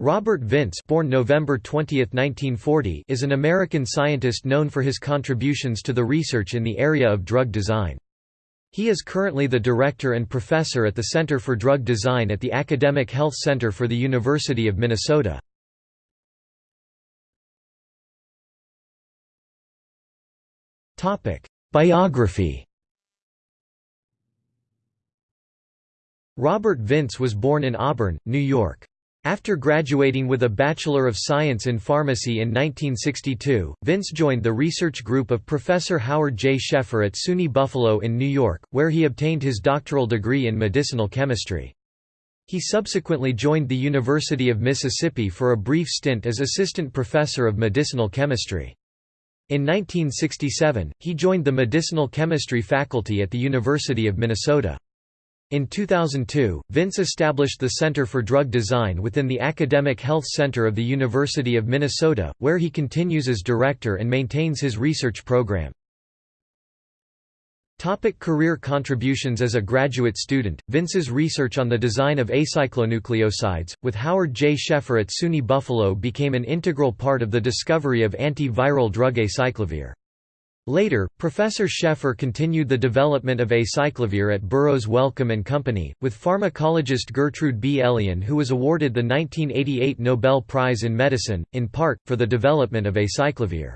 Robert Vince born November 20, 1940, is an American scientist known for his contributions to the research in the area of drug design. He is currently the director and professor at the Center for Drug Design at the Academic Health Center for the University of Minnesota. Biography Robert Vince was born in Auburn, New York. After graduating with a Bachelor of Science in Pharmacy in 1962, Vince joined the research group of Professor Howard J. Schaeffer at SUNY Buffalo in New York, where he obtained his doctoral degree in medicinal chemistry. He subsequently joined the University of Mississippi for a brief stint as assistant professor of medicinal chemistry. In 1967, he joined the medicinal chemistry faculty at the University of Minnesota. In 2002, Vince established the Center for Drug Design within the Academic Health Center of the University of Minnesota, where he continues as director and maintains his research program. Topic career contributions As a graduate student, Vince's research on the design of acyclonucleosides, with Howard J. Schaeffer at SUNY Buffalo became an integral part of the discovery of antiviral drug acyclovir. Later, Professor Schaeffer continued the development of acyclovir at Burroughs Wellcome and Company, with pharmacologist Gertrude B. Elion who was awarded the 1988 Nobel Prize in Medicine, in part, for the development of acyclovir.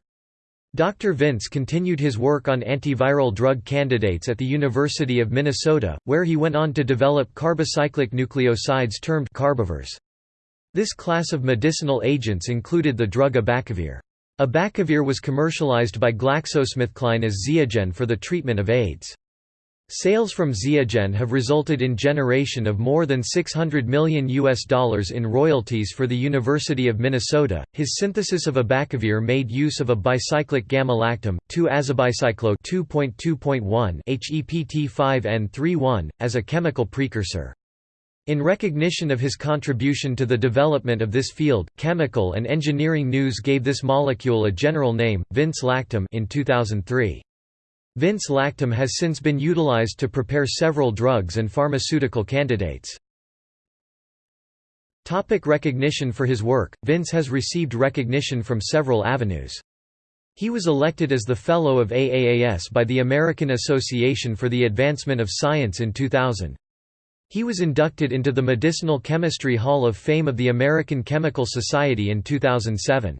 Dr. Vince continued his work on antiviral drug candidates at the University of Minnesota, where he went on to develop carbocyclic nucleosides termed carbovirs. This class of medicinal agents included the drug abacavir. Abacavir was commercialized by GlaxoSmithKline as Ziagen for the treatment of AIDS. Sales from Ziagen have resulted in generation of more than 600 million US dollars in royalties for the University of Minnesota. His synthesis of abacavir made use of a bicyclic gamma-lactam, 2-azabicyclo 2.2.1 HEPT5N31 as a chemical precursor. In recognition of his contribution to the development of this field, Chemical and Engineering News gave this molecule a general name, Vince lactam in 2003. Vince lactam has since been utilized to prepare several drugs and pharmaceutical candidates. Topic recognition For his work, Vince has received recognition from several avenues. He was elected as the Fellow of AAAS by the American Association for the Advancement of Science in 2000. He was inducted into the Medicinal Chemistry Hall of Fame of the American Chemical Society in 2007.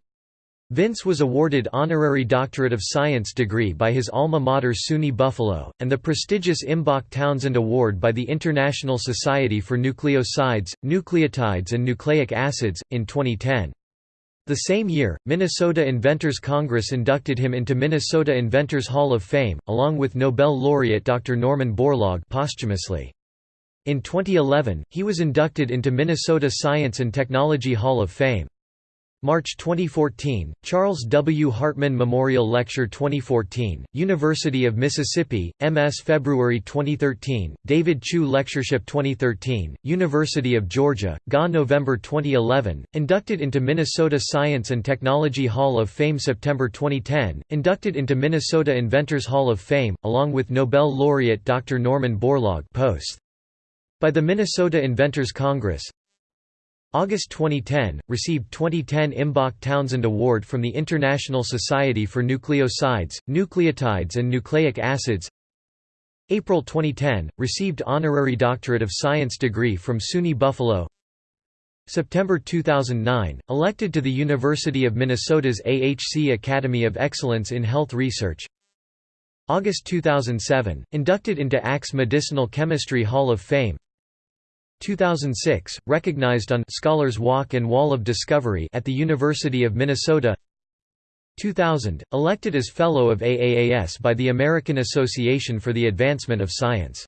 Vince was awarded Honorary Doctorate of Science degree by his alma mater SUNY Buffalo, and the prestigious Imbach Townsend Award by the International Society for Nucleosides, Nucleotides and Nucleic Acids, in 2010. The same year, Minnesota Inventors Congress inducted him into Minnesota Inventors Hall of Fame, along with Nobel laureate Dr. Norman Borlaug posthumously. In 2011, he was inducted into Minnesota Science and Technology Hall of Fame. March 2014, Charles W. Hartman Memorial Lecture 2014, University of Mississippi, MS February 2013, David Chu Lectureship 2013, University of Georgia, GA November 2011, inducted into Minnesota Science and Technology Hall of Fame September 2010, inducted into Minnesota Inventors Hall of Fame, along with Nobel laureate Dr. Norman Borlaug post. By the Minnesota Inventors Congress. August 2010, received 2010 Imbach Townsend Award from the International Society for Nucleosides, Nucleotides and Nucleic Acids. April 2010, received Honorary Doctorate of Science degree from SUNY Buffalo. September 2009, elected to the University of Minnesota's AHC Academy of Excellence in Health Research. August 2007, inducted into ACS Medicinal Chemistry Hall of Fame 2006, recognized on Scholars Walk and Wall of Discovery at the University of Minnesota. 2000, elected as Fellow of AAAS by the American Association for the Advancement of Science